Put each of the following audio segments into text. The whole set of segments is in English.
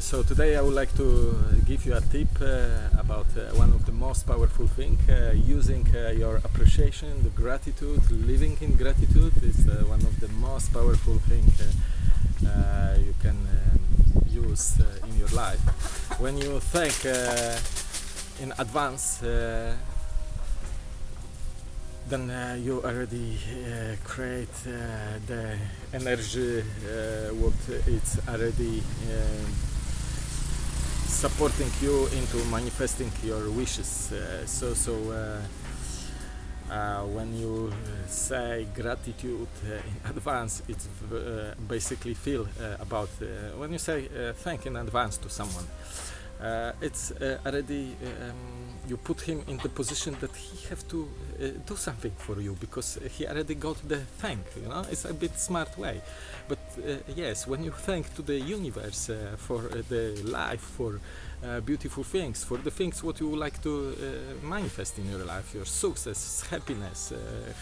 so today I would like to give you a tip uh, about uh, one of the most powerful things uh, using uh, your appreciation, the gratitude, living in gratitude is uh, one of the most powerful things uh, you can use in your life. When you thank in advance then uh, you already uh, create uh, the energy what it's already supporting you into manifesting your wishes so so uh, when you say gratitude uh, in advance it's uh, basically feel about when you say thank in advance to someone it's already um, you put him in the position that he have to uh, do something for you because he already got the thank you know? It's a bit smart way. But uh, yes when you thank to the universe uh, for uh, the life for uh, beautiful things for the things what you would like to uh, manifest in your life your success happiness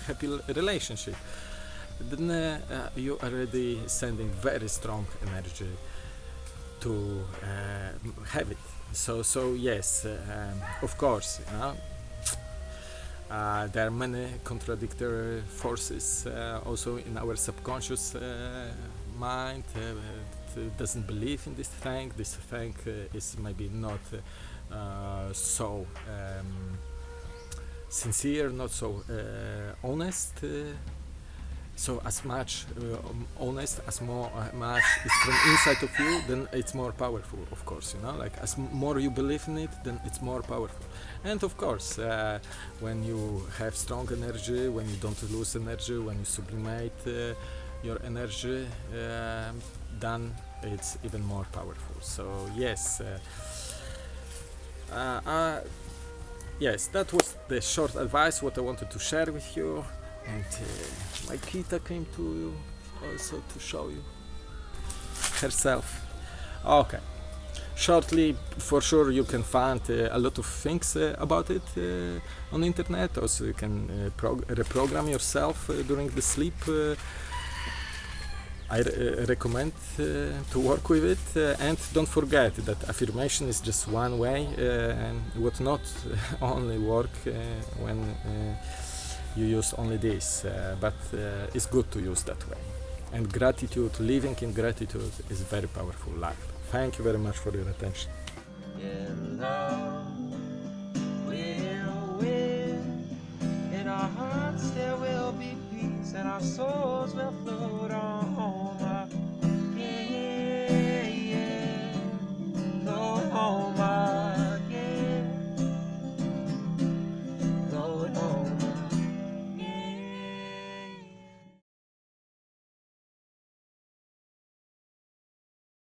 happy relationship then you already sending very strong energy to have it. So so yes um, of course you know, uh, there are many contradictory forces uh, also in our subconscious uh, mind uh, doesn't believe in this thing. This thing uh, is maybe not uh, so um, sincere not so honest so as much uh, honest as more uh, much is from inside of you then it's more powerful of course you know? Like as more you believe in it then it's more powerful. And of course uh, when you have strong energy when you don't lose energy when you sublimate uh, your energy uh, then it's even more powerful. So yes uh, yes that was the short advice what I wanted to share with you and uh, my Kita came to you also to show you herself. Okay. Shortly for sure you can find uh, a lot of things uh, about it uh, on internet. Also you can uh, reprogram yourself uh, during the sleep. I recommend to work with it. And don't forget that affirmation is just one way and would not only work when you use only this, uh, but uh, it's good to use that way. And gratitude, living in gratitude is very powerful life. Thank you very much for your attention. Our souls will flow.